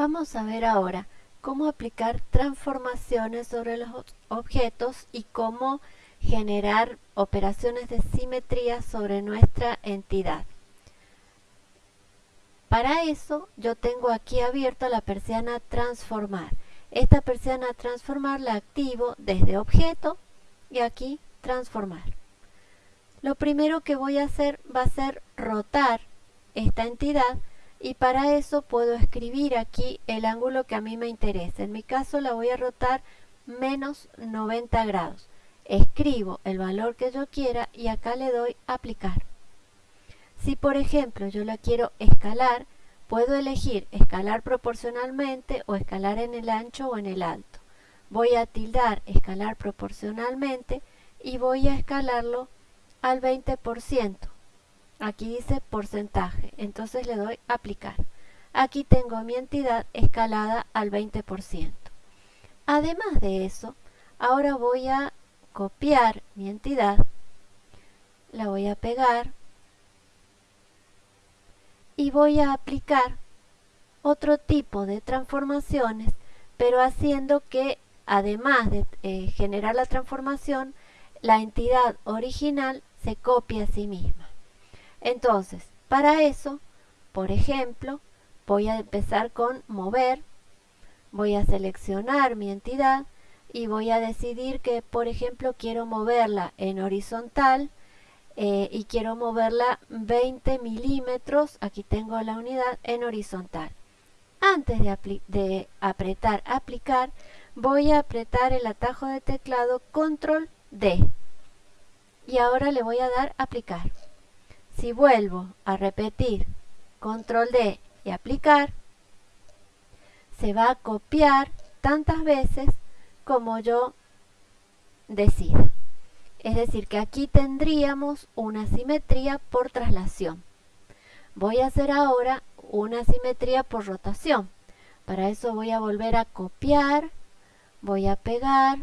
Vamos a ver ahora cómo aplicar transformaciones sobre los objetos y cómo generar operaciones de simetría sobre nuestra entidad. Para eso yo tengo aquí abierta la persiana transformar. Esta persiana transformar la activo desde objeto y aquí transformar. Lo primero que voy a hacer va a ser rotar esta entidad y para eso puedo escribir aquí el ángulo que a mí me interesa. En mi caso la voy a rotar menos 90 grados. Escribo el valor que yo quiera y acá le doy aplicar. Si por ejemplo yo la quiero escalar, puedo elegir escalar proporcionalmente o escalar en el ancho o en el alto. Voy a tildar escalar proporcionalmente y voy a escalarlo al 20%. Aquí dice porcentaje, entonces le doy aplicar. Aquí tengo mi entidad escalada al 20%. Además de eso, ahora voy a copiar mi entidad, la voy a pegar y voy a aplicar otro tipo de transformaciones, pero haciendo que además de eh, generar la transformación, la entidad original se copie a sí misma. Entonces, para eso, por ejemplo, voy a empezar con mover, voy a seleccionar mi entidad y voy a decidir que, por ejemplo, quiero moverla en horizontal eh, y quiero moverla 20 milímetros, aquí tengo la unidad, en horizontal. Antes de, de apretar aplicar, voy a apretar el atajo de teclado control D y ahora le voy a dar aplicar. Si vuelvo a repetir control D y aplicar, se va a copiar tantas veces como yo decida. Es decir, que aquí tendríamos una simetría por traslación. Voy a hacer ahora una simetría por rotación. Para eso voy a volver a copiar, voy a pegar,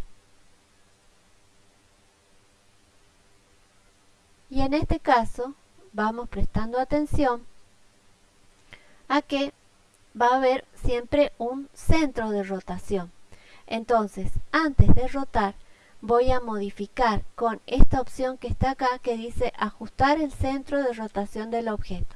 y en este caso vamos prestando atención a que va a haber siempre un centro de rotación. Entonces, antes de rotar, voy a modificar con esta opción que está acá que dice ajustar el centro de rotación del objeto.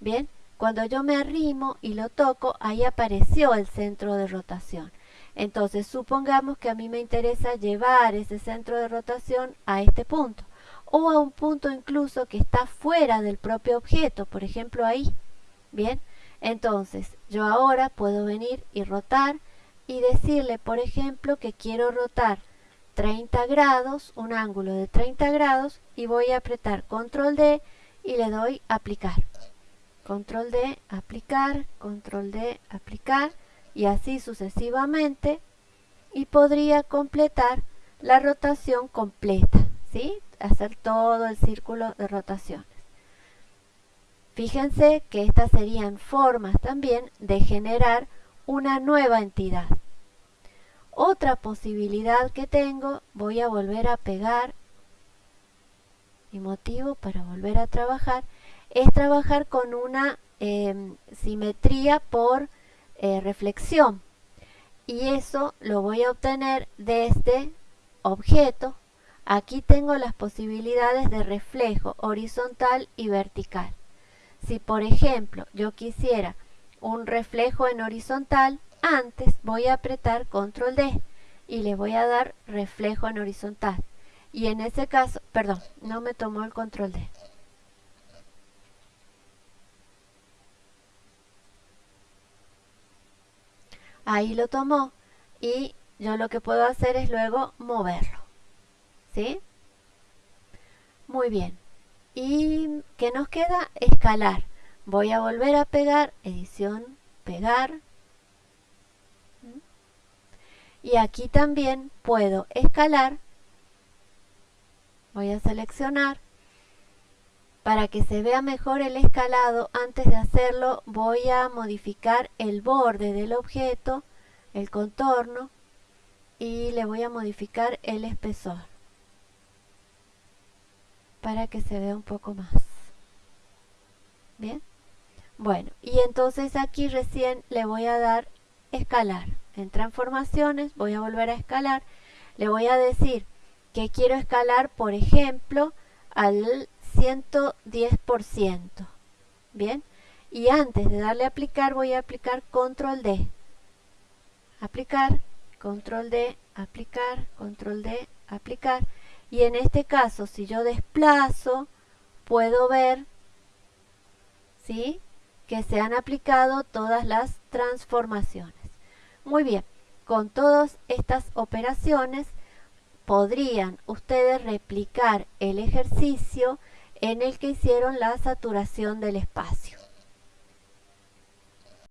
Bien, cuando yo me arrimo y lo toco, ahí apareció el centro de rotación. Entonces, supongamos que a mí me interesa llevar ese centro de rotación a este punto o a un punto incluso que está fuera del propio objeto, por ejemplo ahí. Bien, entonces yo ahora puedo venir y rotar y decirle, por ejemplo, que quiero rotar 30 grados, un ángulo de 30 grados y voy a apretar control D y le doy aplicar. Control D, aplicar, control D, aplicar y así sucesivamente y podría completar la rotación completa, hacer todo el círculo de rotaciones. Fíjense que estas serían formas también de generar una nueva entidad. Otra posibilidad que tengo, voy a volver a pegar, mi motivo para volver a trabajar, es trabajar con una em, simetría por eh, reflexión. Y eso lo voy a obtener desde objeto, Aquí tengo las posibilidades de reflejo horizontal y vertical. Si por ejemplo yo quisiera un reflejo en horizontal, antes voy a apretar control D y le voy a dar reflejo en horizontal. Y en ese caso, perdón, no me tomó el control D. Ahí lo tomó y yo lo que puedo hacer es luego moverlo. ¿Sí? Muy bien. ¿Y qué nos queda? Escalar. Voy a volver a pegar, edición, pegar. Y aquí también puedo escalar. Voy a seleccionar. Para que se vea mejor el escalado, antes de hacerlo voy a modificar el borde del objeto, el contorno, y le voy a modificar el espesor para que se vea un poco más. Bien. Bueno, y entonces aquí recién le voy a dar escalar. En transformaciones voy a volver a escalar. Le voy a decir que quiero escalar, por ejemplo, al 110%. Bien, y antes de darle aplicar voy a aplicar control D. Aplicar, control D, aplicar, control D, aplicar. Y en este caso, si yo desplazo, puedo ver ¿sí? que se han aplicado todas las transformaciones. Muy bien, con todas estas operaciones podrían ustedes replicar el ejercicio en el que hicieron la saturación del espacio.